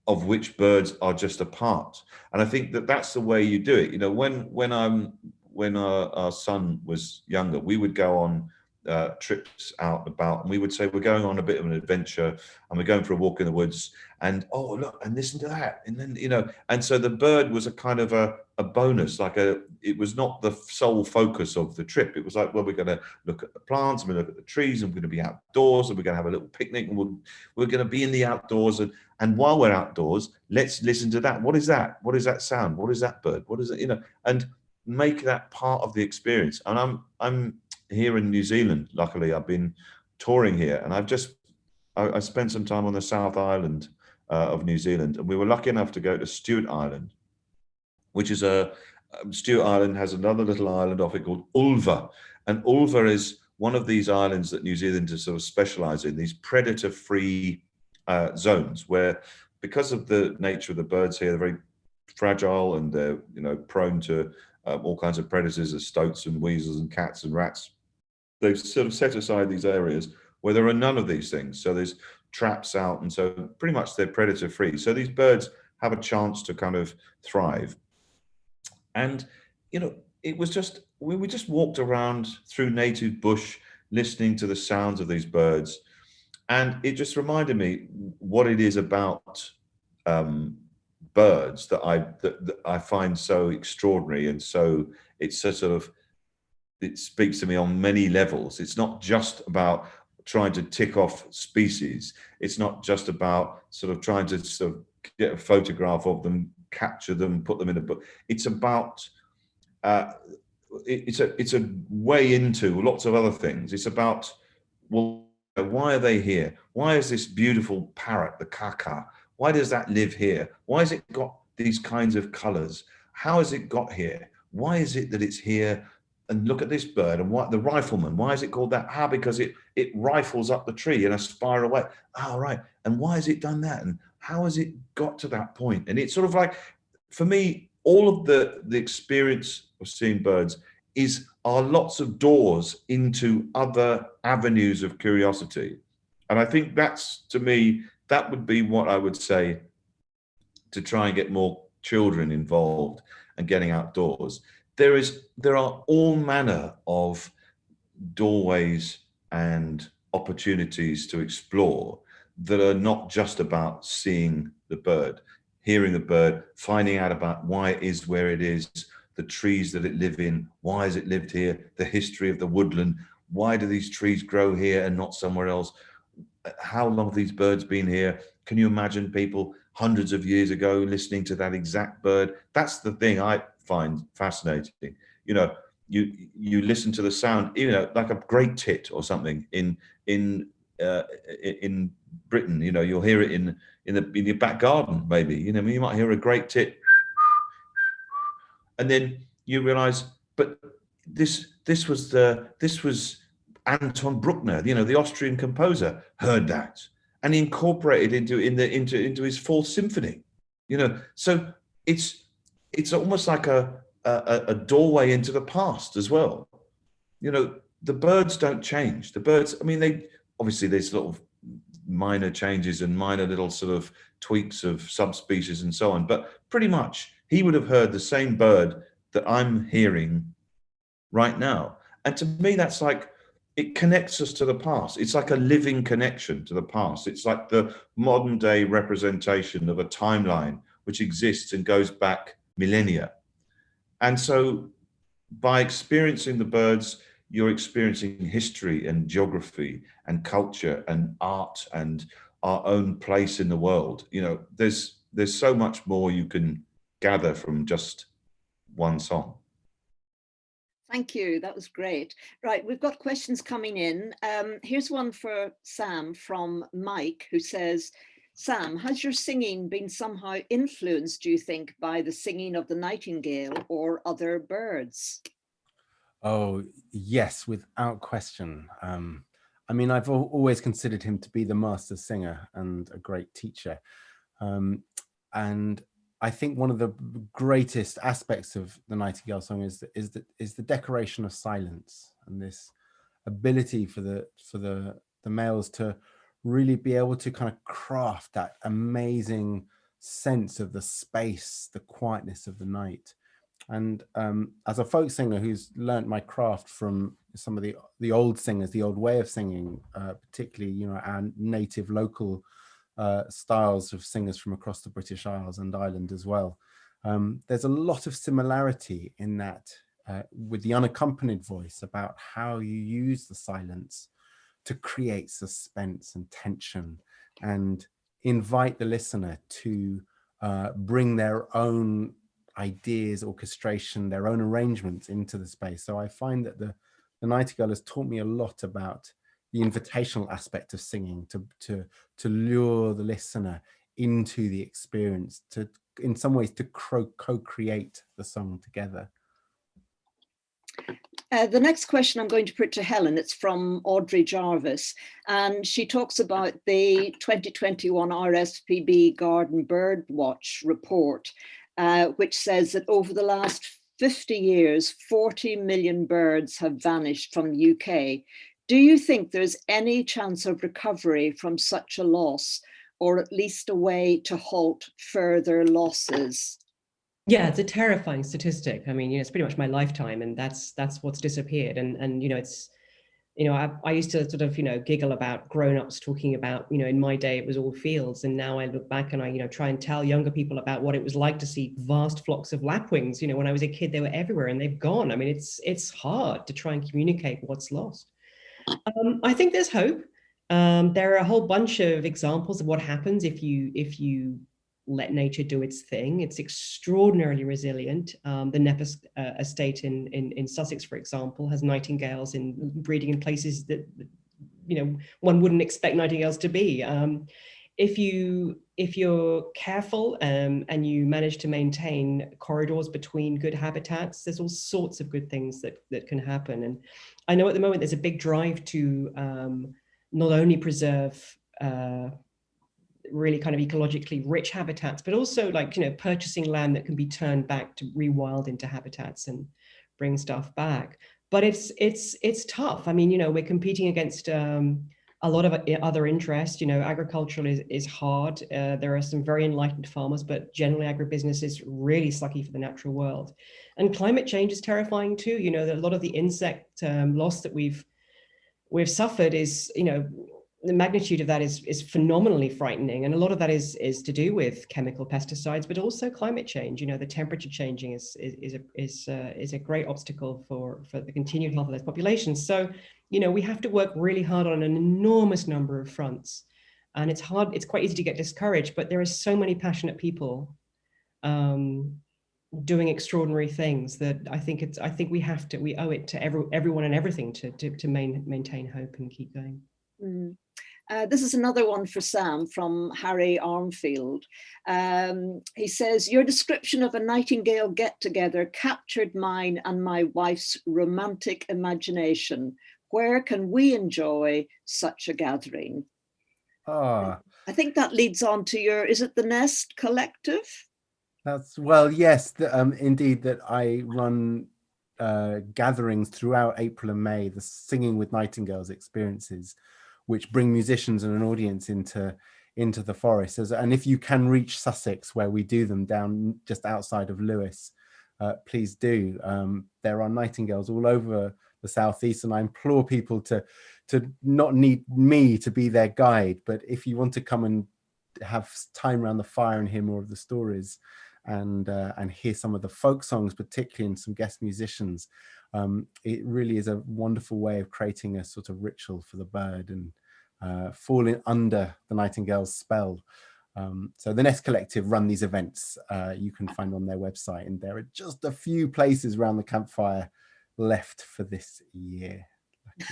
of which birds are just a part. And I think that that's the way you do it. You know, when when I'm when our, our son was younger, we would go on uh, trips out about and we would say we're going on a bit of an adventure and we're going for a walk in the woods and oh look and listen to that and then you know and so the bird was a kind of a, a bonus like a it was not the sole focus of the trip. It was like well we're going to look at the plants and we look at the trees and we're going to be outdoors and we're going to have a little picnic and we'll, we're going to be in the outdoors and and while we're outdoors let's listen to that. What is that? What is that sound? What is that bird? What is it? You know and make that part of the experience. And i'm i'm here in New Zealand, luckily I've been touring here. And I've just, I, I spent some time on the South Island uh, of New Zealand. And we were lucky enough to go to Stewart Island, which is a, um, Stewart Island has another little island off it called Ulva. And Ulva is one of these islands that New Zealanders sort of specialize in, these predator-free uh, zones where because of the nature of the birds here, they're very fragile and they're you know prone to um, all kinds of predators as stoats and weasels and cats and rats they've sort of set aside these areas where there are none of these things. So there's traps out, and so pretty much they're predator free. So these birds have a chance to kind of thrive. And, you know, it was just, we, we just walked around through native bush, listening to the sounds of these birds. And it just reminded me what it is about um, birds that I that, that I find so extraordinary and so it's so sort of it speaks to me on many levels. It's not just about trying to tick off species. It's not just about sort of trying to sort of get a photograph of them, capture them, put them in a book. It's about uh, it, it's a it's a way into lots of other things. It's about well, why are they here? Why is this beautiful parrot, the kaka? Why does that live here? Why has it got these kinds of colors? How has it got here? Why is it that it's here and look at this bird and what the rifleman why is it called that? Ah because it it rifles up the tree in a spiral way. Ah right. And why has it done that? And how has it got to that point? And it's sort of like for me all of the the experience of seeing birds is are lots of doors into other avenues of curiosity. And i think that's to me that would be what i would say to try and get more children involved and getting outdoors. There is there are all manner of doorways and opportunities to explore that are not just about seeing the bird, hearing the bird, finding out about why it is where it is, the trees that it live in, why has it lived here, the history of the woodland, why do these trees grow here and not somewhere else? How long have these birds been here? Can you imagine people hundreds of years ago listening to that exact bird? That's the thing I find fascinating. You know, you you listen to the sound, you know, like a great tit or something in in uh, in Britain. You know, you'll hear it in in the in your back garden, maybe. You know, you might hear a great tit, and then you realise, but this this was the this was Anton Bruckner, you know, the Austrian composer, heard that and incorporated into in the into into his fourth symphony. You know, so it's it's almost like a a, a doorway into the past as well. You know, the birds don't change. The birds, I mean, they obviously there's of minor changes and minor little sort of tweaks of subspecies and so on, but pretty much he would have heard the same bird that I'm hearing right now. And to me, that's like it connects us to the past. It's like a living connection to the past. It's like the modern day representation of a timeline which exists and goes back millennia. And so by experiencing the birds, you're experiencing history and geography and culture and art and our own place in the world. You know, there's there's so much more you can gather from just one song. Thank you. That was great. Right, we've got questions coming in. Um, here's one for Sam from Mike, who says, Sam, has your singing been somehow influenced, do you think, by the singing of the nightingale or other birds? Oh, yes, without question. Um, I mean, I've always considered him to be the master singer and a great teacher. Um, and I think one of the greatest aspects of the Nightingale song is the, is the, is the decoration of silence and this ability for the for the the males to really be able to kind of craft that amazing sense of the space, the quietness of the night. And um, as a folk singer who's learned my craft from some of the the old singers, the old way of singing, uh, particularly you know our native local uh, styles of singers from across the British Isles and Ireland as well. Um, there's a lot of similarity in that uh, with the unaccompanied voice about how you use the silence to create suspense and tension and invite the listener to uh, bring their own ideas, orchestration, their own arrangements into the space. So I find that the, the Nightingale has taught me a lot about the invitational aspect of singing to to to lure the listener into the experience to in some ways to co-create the song together uh, the next question I'm going to put to Helen, it's from Audrey Jarvis, and she talks about the 2021 RSPB Garden Bird Watch report, uh, which says that over the last 50 years, 40 million birds have vanished from the UK, do you think there's any chance of recovery from such a loss or at least a way to halt further losses? Yeah, it's a terrifying statistic. I mean, you know, it's pretty much my lifetime and that's that's what's disappeared. And, and you know, it's, you know, I, I used to sort of, you know, giggle about grown-ups talking about, you know, in my day it was all fields. And now I look back and I, you know, try and tell younger people about what it was like to see vast flocks of lapwings. You know, when I was a kid, they were everywhere and they've gone. I mean, it's it's hard to try and communicate what's lost. Um, I think there's hope. Um, there are a whole bunch of examples of what happens if you if you let nature do its thing. It's extraordinarily resilient. Um, the Knepp uh, estate in, in, in Sussex, for example, has nightingales in breeding in places that, you know, one wouldn't expect nightingales to be. Um, if you if you're careful um, and you manage to maintain corridors between good habitats, there's all sorts of good things that that can happen. And I know at the moment there's a big drive to um, not only preserve uh, really kind of ecologically rich habitats, but also like, you know, purchasing land that can be turned back to rewild into habitats and bring stuff back. But it's, it's, it's tough. I mean, you know, we're competing against um, a lot of other interests. You know, agriculture is, is hard. Uh, there are some very enlightened farmers, but generally agribusiness is really sucky for the natural world. And climate change is terrifying too. You know, a lot of the insect um, loss that we've we've suffered is, you know, the magnitude of that is is phenomenally frightening and a lot of that is is to do with chemical pesticides but also climate change you know the temperature changing is is is a, is, uh, is a great obstacle for for the continued health of those populations so you know we have to work really hard on an enormous number of fronts and it's hard it's quite easy to get discouraged but there are so many passionate people um, doing extraordinary things that I think it's I think we have to we owe it to every, everyone and everything to to, to main, maintain hope and keep going. Mm. Uh, this is another one for Sam from Harry Armfield. Um, he says, your description of a Nightingale get-together captured mine and my wife's romantic imagination. Where can we enjoy such a gathering? Ah. I think that leads on to your, is it the Nest Collective? That's, well, yes, the, um, indeed, that I run uh, gatherings throughout April and May, the Singing with Nightingales experiences, which bring musicians and an audience into into the forest. And if you can reach Sussex, where we do them down just outside of Lewes, uh, please do. Um, there are nightingales all over the southeast, and I implore people to to not need me to be their guide, but if you want to come and have time around the fire and hear more of the stories and uh, and hear some of the folk songs, particularly and some guest musicians, um, it really is a wonderful way of creating a sort of ritual for the bird and uh, falling under the nightingale's spell. Um, so the Nest Collective run these events uh, you can find on their website and there are just a few places around the campfire left for this year.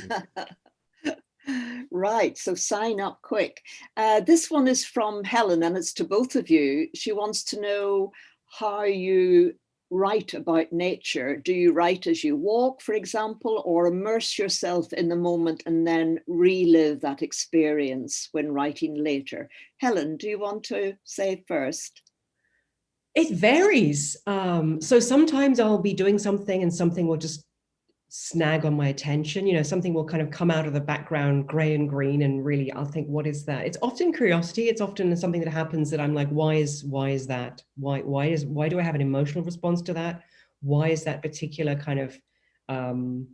(laughs) right, so sign up quick. Uh, this one is from Helen and it's to both of you. She wants to know how you write about nature? Do you write as you walk, for example, or immerse yourself in the moment and then relive that experience when writing later? Helen, do you want to say first? It varies. Um, so sometimes I'll be doing something and something will just snag on my attention. You know something will kind of come out of the background gray and green and really i'll think what is that? It's often curiosity. It's often something that happens that i'm like why is why is that? Why why is why do i have an emotional response to that? Why is that particular kind of um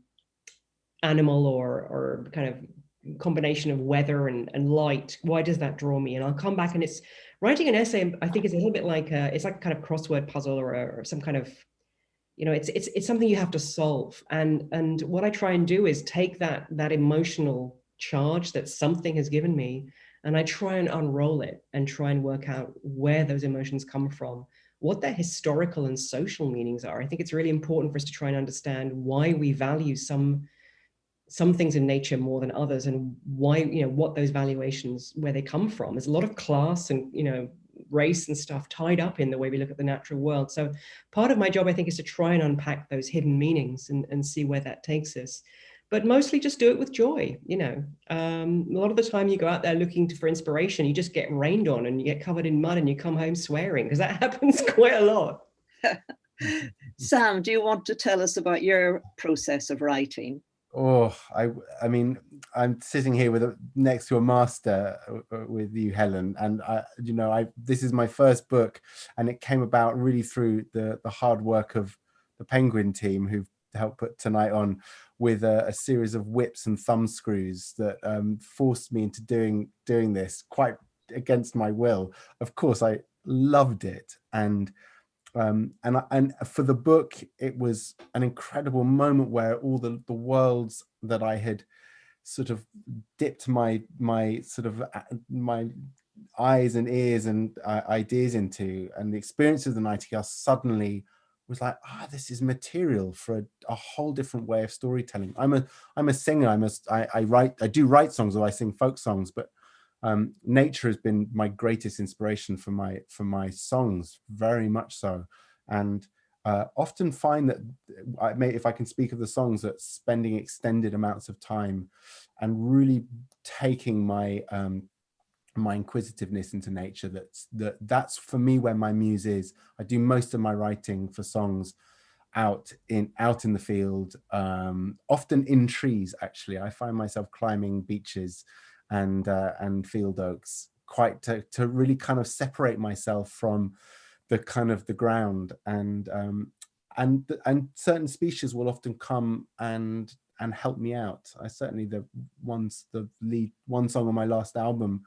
animal or or kind of combination of weather and, and light why does that draw me? And i'll come back and it's writing an essay i think is a little bit like a, it's like a kind of crossword puzzle or, a, or some kind of you know, it's, it's, it's something you have to solve. And, and what I try and do is take that, that emotional charge that something has given me, and I try and unroll it and try and work out where those emotions come from, what their historical and social meanings are. I think it's really important for us to try and understand why we value some some things in nature more than others and why, you know, what those valuations, where they come from. There's a lot of class and, you know, race and stuff tied up in the way we look at the natural world. So part of my job, I think, is to try and unpack those hidden meanings and, and see where that takes us. But mostly just do it with joy, you know. Um, a lot of the time you go out there looking to, for inspiration, you just get rained on and you get covered in mud and you come home swearing because that (laughs) happens quite a lot. (laughs) Sam, do you want to tell us about your process of writing? Oh, I, I mean, I'm sitting here with a, next to a master uh, uh, with you, Helen, and I, you know, I this is my first book, and it came about really through the the hard work of the Penguin team who've helped put tonight on with a, a series of whips and thumb screws that um, forced me into doing doing this quite against my will. Of course, I loved it, and um, and and for the book, it was an incredible moment where all the the worlds that I had sort of dipped my my sort of uh, my eyes and ears and uh, ideas into, and the experience of the Nightingale suddenly was like, ah, oh, this is material for a, a, whole different way of storytelling. I'm a I'm a singer. I'm a I, I write I do write songs or I sing folk songs, but um, nature has been my greatest inspiration for my for my songs, very much so, and uh, often find that I may, if I can speak of the songs, that spending extended amounts of time and really taking my um, my inquisitiveness into nature. That's that that's for me where my muse is. I do most of my writing for songs out in out in the field, um, often in trees. Actually, I find myself climbing beeches and uh, and field oaks quite to, to really kind of separate myself from the kind of the ground and um, and and certain species will often come and and help me out. I certainly the ones the lead one song on my last album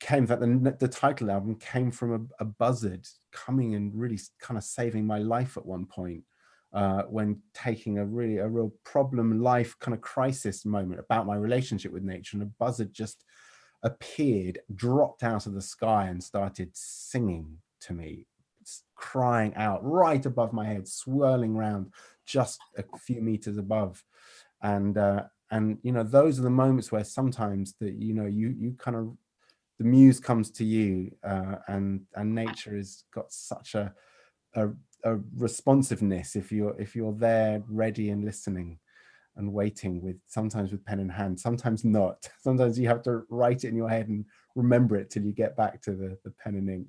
came that the, the title album came from a, a, buzzard coming and really kind of saving my life at one point uh, when taking a really a real problem life kind of crisis moment about my relationship with nature and a buzzard just appeared dropped out of the sky and started singing to me crying out right above my head swirling around just a few meters above. And uh, and you know those are the moments where sometimes that you know you you kind of the muse comes to you uh, and and nature has got such a, a, a responsiveness if you're if you're there ready and listening and waiting with sometimes with pen in hand sometimes not. (laughs) Sometimes you have to write it in your head and remember it till you get back to the the pen and ink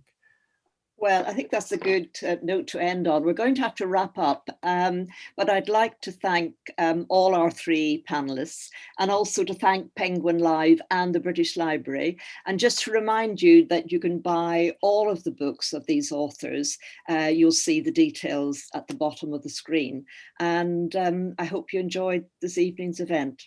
well, I think that's a good uh, note to end on. We're going to have to wrap up, um, but I'd like to thank um, all our three panelists and also to thank Penguin Live and the British Library. And just to remind you that you can buy all of the books of these authors. Uh, you'll see the details at the bottom of the screen. And um, I hope you enjoyed this evening's event.